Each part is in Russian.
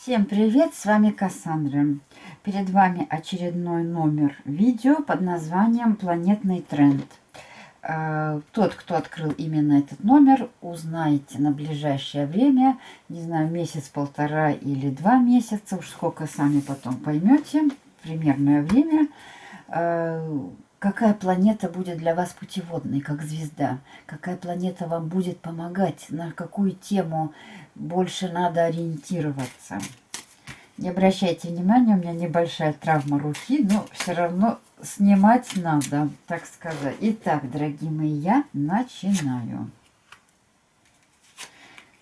Всем привет, с вами Кассандра. Перед вами очередной номер видео под названием «Планетный тренд». Э, тот, кто открыл именно этот номер, узнаете на ближайшее время, не знаю, месяц-полтора или два месяца, уж сколько сами потом поймете, примерное время, э, какая планета будет для вас путеводной, как звезда, какая планета вам будет помогать, на какую тему больше надо ориентироваться. Не обращайте внимания, у меня небольшая травма руки, но все равно снимать надо, так сказать. Итак, дорогие мои, я начинаю.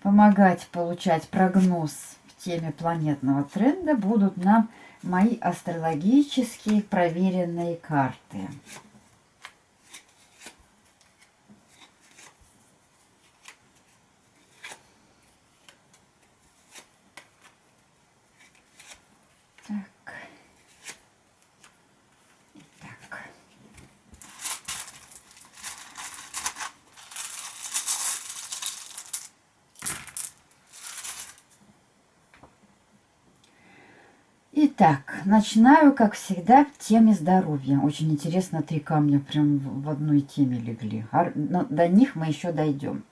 Помогать получать прогноз в теме планетного тренда будут нам мои астрологические проверенные карты. Итак, начинаю, как всегда, в теме здоровья. Очень интересно, три камня прям в одной теме легли. Но до них мы еще дойдем.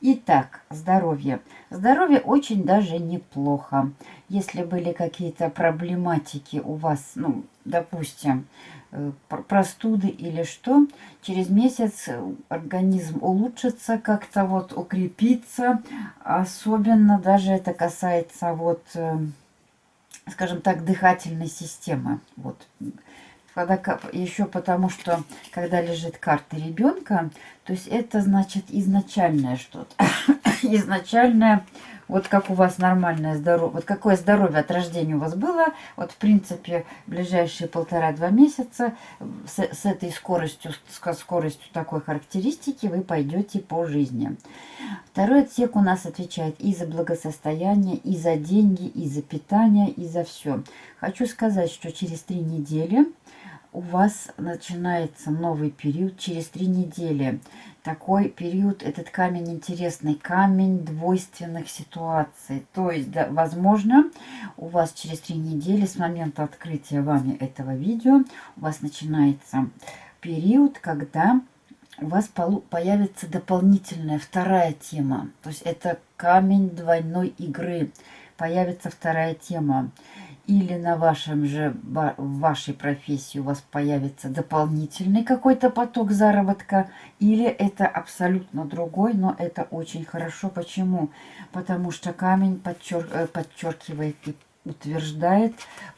Итак, здоровье. Здоровье очень даже неплохо. Если были какие-то проблематики у вас, ну, допустим, э, простуды или что, через месяц организм улучшится, как-то вот укрепится. Особенно даже это касается вот э, скажем так, дыхательной системы. Вот. Когда, еще потому, что когда лежит карта ребенка, то есть это значит изначальное что-то. изначальное вот как у вас нормальное здоровье, вот какое здоровье от рождения у вас было, вот в принципе ближайшие полтора-два месяца с, с этой скоростью, с скоростью такой характеристики вы пойдете по жизни. Второй отсек у нас отвечает и за благосостояние, и за деньги, и за питание, и за все. Хочу сказать, что через три недели у вас начинается новый период через три недели. Такой период, этот камень интересный, камень двойственных ситуаций. То есть, да, возможно, у вас через три недели с момента открытия вами этого видео у вас начинается период, когда у вас появится дополнительная вторая тема. То есть это камень двойной игры. Появится вторая тема или на вашем же, в вашей профессии у вас появится дополнительный какой-то поток заработка, или это абсолютно другой, но это очень хорошо. Почему? Потому что камень подчер, э, подчеркивает и утверждает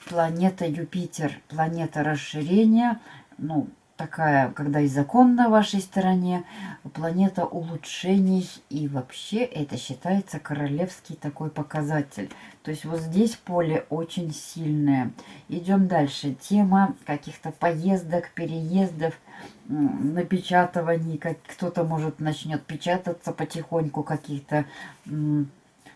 планета Юпитер, планета расширения, ну, такая, когда и закон на вашей стороне, планета улучшений, и вообще это считается королевский такой показатель. То есть вот здесь поле очень сильное. Идем дальше. Тема каких-то поездок, переездов, напечатываний, как кто-то может начнет печататься потихоньку каких-то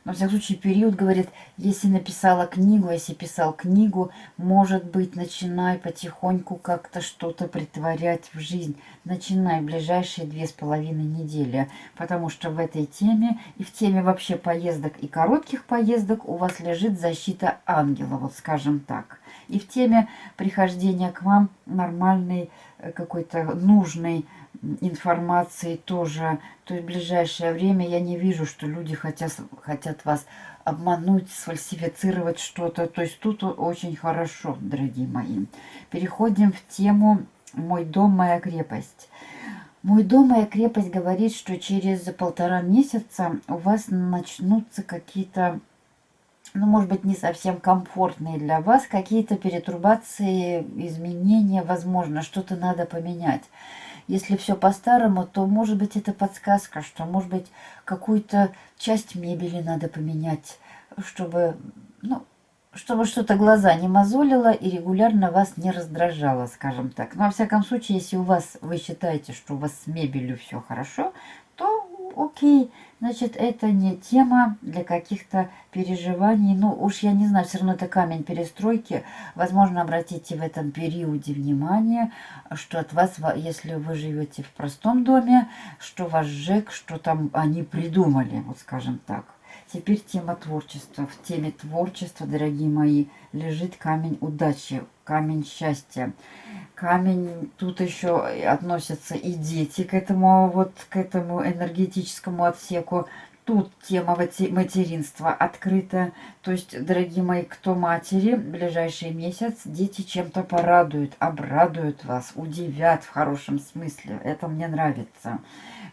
во всяком случае, период говорит, если написала книгу, если писал книгу, может быть, начинай потихоньку как-то что-то притворять в жизнь. Начинай ближайшие две с половиной недели, потому что в этой теме и в теме вообще поездок и коротких поездок у вас лежит защита ангела, вот скажем так. И в теме прихождения к вам нормальной, э, какой-то нужной информации тоже. То есть в ближайшее время я не вижу, что люди хотят, хотят вас обмануть, сфальсифицировать что-то. То есть тут очень хорошо, дорогие мои. Переходим в тему «Мой дом, моя крепость». Мой дом, моя крепость говорит, что через полтора месяца у вас начнутся какие-то, ну, может быть, не совсем комфортные для вас, какие-то перетрубации, изменения, возможно, что-то надо поменять. Если все по-старому, то, может быть, это подсказка, что, может быть, какую-то часть мебели надо поменять, чтобы, ну, чтобы что-то глаза не мозолило и регулярно вас не раздражало, скажем так. Но, во всяком случае, если у вас, вы считаете, что у вас с мебелью все хорошо, окей, значит, это не тема для каких-то переживаний. Ну, уж я не знаю, все равно это камень перестройки. Возможно, обратите в этом периоде внимание, что от вас, если вы живете в простом доме, что ваш ЖЭК, что там они придумали, вот скажем так. Теперь тема творчества. В теме творчества, дорогие мои, лежит камень удачи, камень счастья. Камень, тут еще относятся и дети к этому, вот, к этому энергетическому отсеку. Тут тема материнства открыта. То есть, дорогие мои, кто матери, в ближайший месяц дети чем-то порадуют, обрадуют вас, удивят в хорошем смысле. Это мне нравится.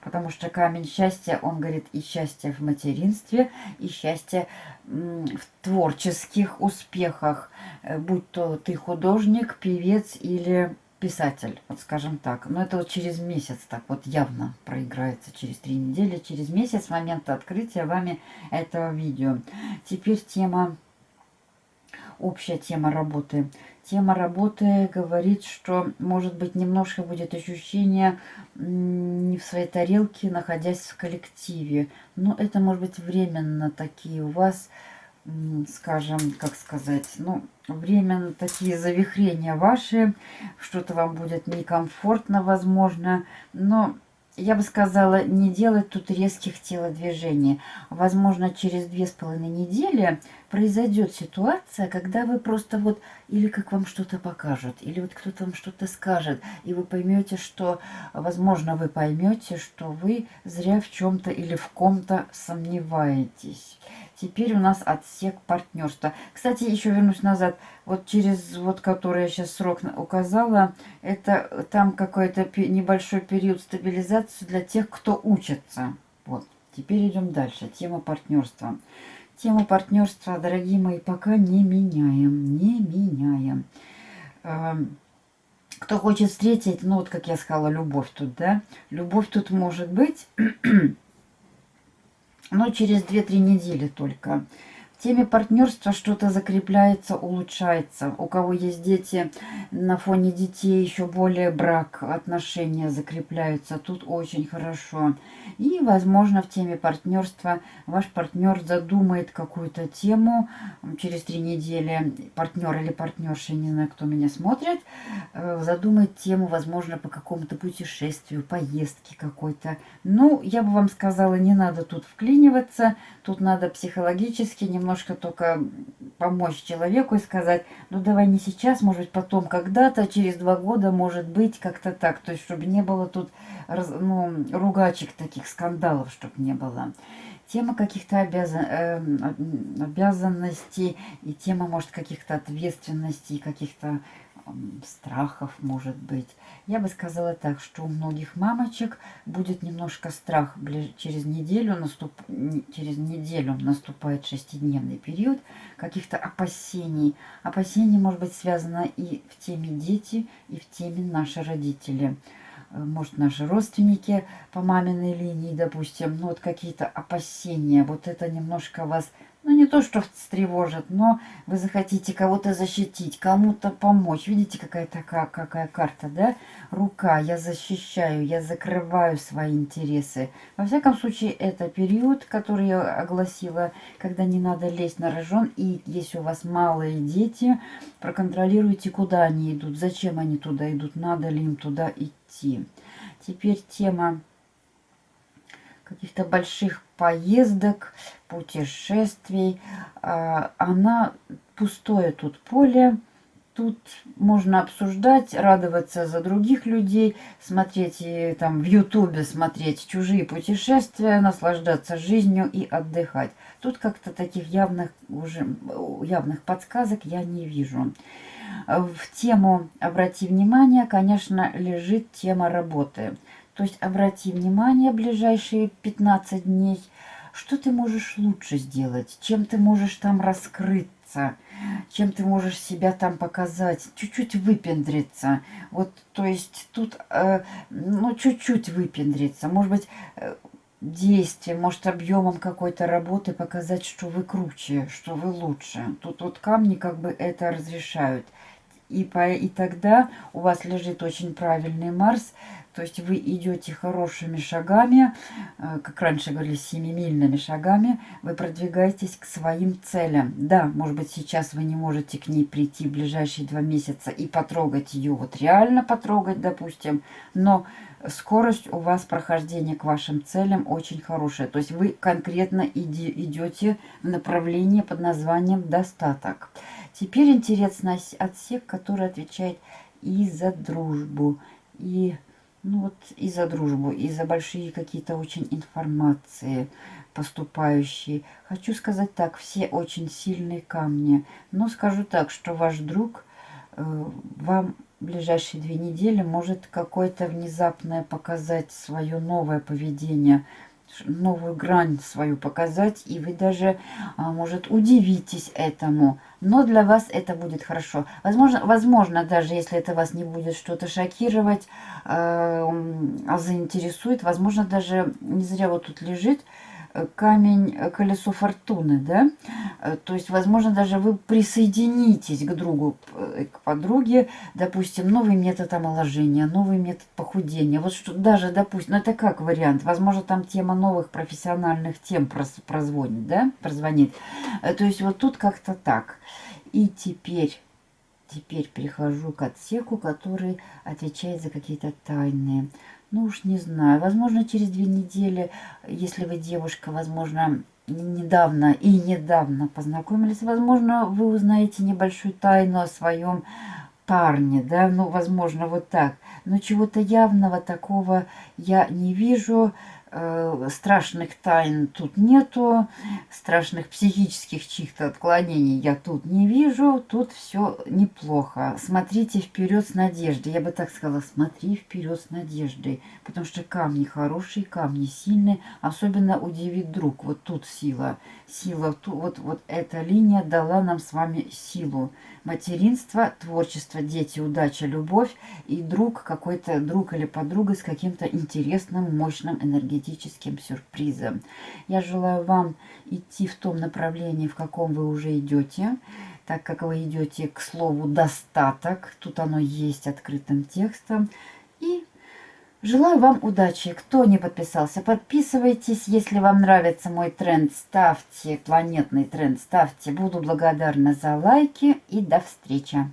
Потому что камень счастья, он говорит и счастье в материнстве, и счастье в творческих успехах. Э, будь то ты художник, певец или писатель, вот скажем так. Но это вот через месяц так вот явно проиграется, через три недели, через месяц с момента открытия вами этого видео. Теперь тема, общая тема работы. Тема работы говорит, что может быть немножко будет ощущение не в своей тарелке, находясь в коллективе. Но это может быть временно такие у вас скажем, как сказать, ну, временно такие завихрения ваши, что-то вам будет некомфортно, возможно, но я бы сказала, не делать тут резких телодвижений. Возможно, через две с половиной недели произойдет ситуация, когда вы просто вот, или как вам что-то покажут, или вот кто-то вам что-то скажет, и вы поймете, что, возможно, вы поймете, что вы зря в чем-то или в ком-то сомневаетесь. Теперь у нас отсек партнерства. Кстати, еще вернусь назад. Вот через, вот который я сейчас срок указала, это там какой-то небольшой период стабилизации для тех, кто учится. Вот. Теперь идем дальше. Тема партнерства. Тему партнерства, дорогие мои, пока не меняем. Не меняем. Эм, кто хочет встретить, ну вот как я сказала, любовь тут, да? Любовь тут может быть но через 2-3 недели только. Теме партнерства что-то закрепляется, улучшается. У кого есть дети, на фоне детей еще более брак, отношения закрепляются. Тут очень хорошо. И, возможно, в теме партнерства ваш партнер задумает какую-то тему. Через три недели партнер или партнерша, не знаю, кто меня смотрит, э, задумает тему, возможно, по какому-то путешествию, поездке какой-то. Ну, я бы вам сказала, не надо тут вклиниваться. Тут надо психологически немножко только помочь человеку и сказать, ну давай не сейчас, может быть потом, когда-то, через два года, может быть, как-то так. То есть, чтобы не было тут ну, ругачек таких, скандалов, чтобы не было. Тема каких-то обязан, э, обязанностей и тема, может, каких-то ответственностей, каких-то страхов, может быть. Я бы сказала так, что у многих мамочек будет немножко страх. Через неделю, наступ... через неделю наступает шестидневный период каких-то опасений. Опасения может быть связано и в теме дети, и в теме наши родители. Э, может, наши родственники по маминой линии, допустим, ну вот какие-то опасения. Вот это немножко вас не то, что встревожит, но вы захотите кого-то защитить, кому-то помочь. Видите, какая такая какая карта, да? Рука, я защищаю, я закрываю свои интересы. Во всяком случае, это период, который я огласила, когда не надо лезть на рожон. И если у вас малые дети, проконтролируйте, куда они идут, зачем они туда идут, надо ли им туда идти. Теперь тема каких-то больших поездок, путешествий. А, она пустое тут поле. Тут можно обсуждать, радоваться за других людей, смотреть и там в Ютубе смотреть чужие путешествия, наслаждаться жизнью и отдыхать. Тут как-то таких явных уже явных подсказок я не вижу. В тему «Обрати внимание», конечно, лежит тема работы. То есть обрати внимание ближайшие 15 дней, что ты можешь лучше сделать, чем ты можешь там раскрыться, чем ты можешь себя там показать, чуть-чуть выпендриться. Вот, то есть тут, э, ну, чуть-чуть выпендриться. Может быть, э, действием, может, объемом какой-то работы показать, что вы круче, что вы лучше. Тут вот камни как бы это разрешают. И, по, и тогда у вас лежит очень правильный Марс, То есть вы идете хорошими шагами, э, как раньше говорили, семимильными шагами, вы продвигаетесь к своим целям. Да, может быть, сейчас вы не можете к ней прийти в ближайшие два месяца и потрогать ее, вот реально потрогать, допустим, но скорость у вас прохождения к вашим целям очень хорошая. То есть вы конкретно идете в направлении под названием «достаток». Теперь интересно отсек, который отвечает и за дружбу, и ну вот и за дружбу, и за большие какие-то очень информации поступающие. Хочу сказать так, все очень сильные камни. Но скажу так, что ваш друг э, вам в ближайшие две недели может какое-то внезапное показать свое новое поведение – новую грань свою показать, и вы даже, а, может, удивитесь этому. Но для вас это будет хорошо. Возможно, возможно даже если это вас не будет что-то шокировать, э, а заинтересует, возможно, даже не зря вот тут лежит, камень э, колесо фортуны, да, э, то есть, возможно, даже вы присоединитесь к другу, э, к подруге, допустим, новый метод омоложения, новый метод похудения, вот что даже, допустим, ну это как вариант, возможно, там тема новых профессиональных тем прозвонит, да, прозвонит, то есть вот тут как-то так. И теперь Теперь перехожу к отсеку, который отвечает за какие-то тайные ну уж не знаю, возможно, через две недели, если вы девушка, возможно, недавно и недавно познакомились, возможно, вы узнаете небольшую тайну о своем парне, да, ну, возможно, вот так. Но чего-то явного такого я не вижу. Э, страшных тайн тут нету, страшных психических чьих-то отклонений я тут не вижу, тут все неплохо. Смотрите вперед с надеждой, я бы так сказала, смотри вперед с надеждой, потому что камни хорошие, камни сильные, особенно удивит друг, вот тут сила, сила, вот, вот эта линия дала нам с вами силу. Материнство, творчество, дети, удача, любовь и друг, какой-то друг или подруга с каким-то интересным, мощным энергетическим сюрпризом. Я желаю вам идти в том направлении, в каком вы уже идете, так как вы идете к слову «достаток», тут оно есть открытым текстом, и Желаю вам удачи. Кто не подписался, подписывайтесь. Если вам нравится мой тренд, ставьте, планетный тренд, ставьте. Буду благодарна за лайки и до встречи.